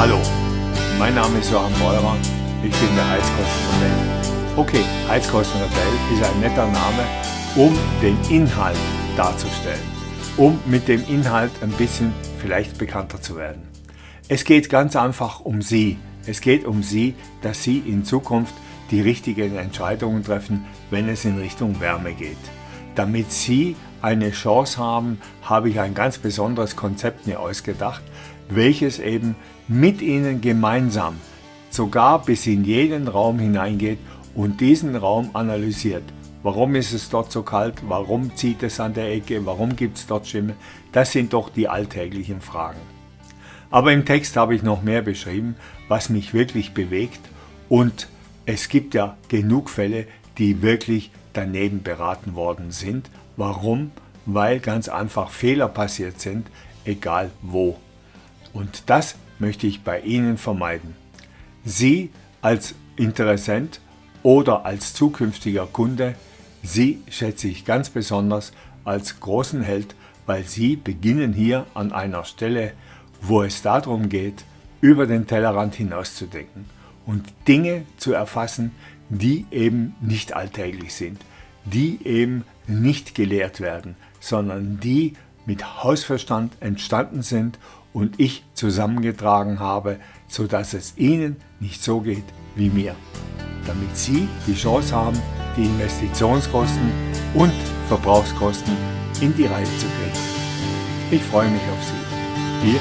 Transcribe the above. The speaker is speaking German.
Hallo, mein Name ist Johann Beurer, ich bin der Heizkostenrebell. Okay, Heizkostenrebell ist ein netter Name, um den Inhalt darzustellen, um mit dem Inhalt ein bisschen vielleicht bekannter zu werden. Es geht ganz einfach um Sie. Es geht um Sie, dass Sie in Zukunft die richtigen Entscheidungen treffen, wenn es in Richtung Wärme geht. Damit Sie eine Chance haben, habe ich ein ganz besonderes Konzept mir ausgedacht, welches eben mit Ihnen gemeinsam sogar bis in jeden Raum hineingeht und diesen Raum analysiert. Warum ist es dort so kalt? Warum zieht es an der Ecke? Warum gibt es dort Schimmel? Das sind doch die alltäglichen Fragen. Aber im Text habe ich noch mehr beschrieben, was mich wirklich bewegt und es gibt ja genug Fälle, die wirklich daneben beraten worden sind. Warum? Weil ganz einfach Fehler passiert sind, egal wo. Und das möchte ich bei Ihnen vermeiden. Sie als Interessent oder als zukünftiger Kunde, Sie schätze ich ganz besonders als großen Held, weil Sie beginnen hier an einer Stelle, wo es darum geht, über den Tellerrand hinauszudenken und Dinge zu erfassen, die eben nicht alltäglich sind, die eben nicht gelehrt werden, sondern die mit Hausverstand entstanden sind und ich zusammengetragen habe, sodass es Ihnen nicht so geht wie mir. Damit Sie die Chance haben, die Investitionskosten und Verbrauchskosten in die Reihe zu kriegen. Ich freue mich auf Sie. Ihr